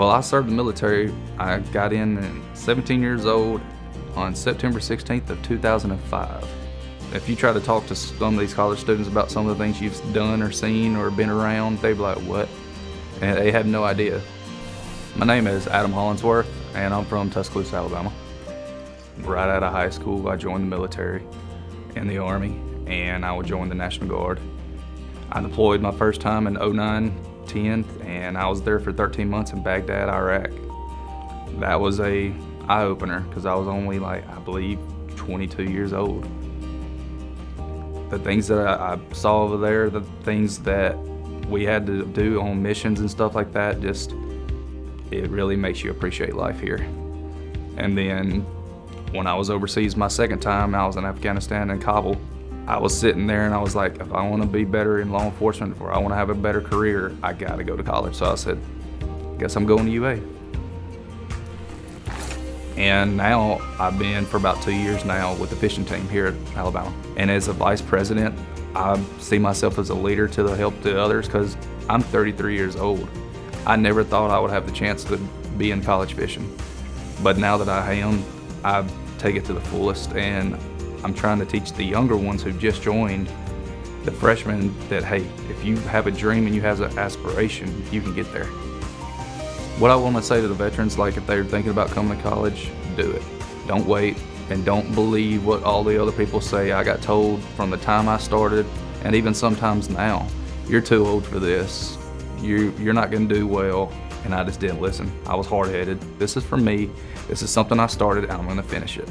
Well, I served the military. I got in at 17 years old on September 16th of 2005. If you try to talk to some of these college students about some of the things you've done or seen or been around, they'd be like, what? And they have no idea. My name is Adam Hollingsworth, and I'm from Tuscaloosa, Alabama. Right out of high school, I joined the military in the Army, and I would join the National Guard. I deployed my first time in 09 10, and I was there for 13 months in Baghdad, Iraq. That was a eye-opener because I was only like, I believe, 22 years old. The things that I, I saw over there, the things that we had to do on missions and stuff like that, just, it really makes you appreciate life here. And then when I was overseas my second time, I was in Afghanistan and Kabul. I was sitting there and I was like, if I want to be better in law enforcement or I want to have a better career, I got to go to college. So I said, guess I'm going to UA. And now I've been for about two years now with the fishing team here at Alabama. And as a vice president, I see myself as a leader to the help the others because I'm 33 years old. I never thought I would have the chance to be in college fishing. But now that I am, I take it to the fullest and I'm trying to teach the younger ones who just joined, the freshmen, that hey, if you have a dream and you have an aspiration, you can get there. What I want to say to the veterans, like if they're thinking about coming to college, do it. Don't wait and don't believe what all the other people say. I got told from the time I started and even sometimes now, you're too old for this. You, you're not going to do well. And I just didn't listen. I was hard-headed. This is for me. This is something I started and I'm going to finish it.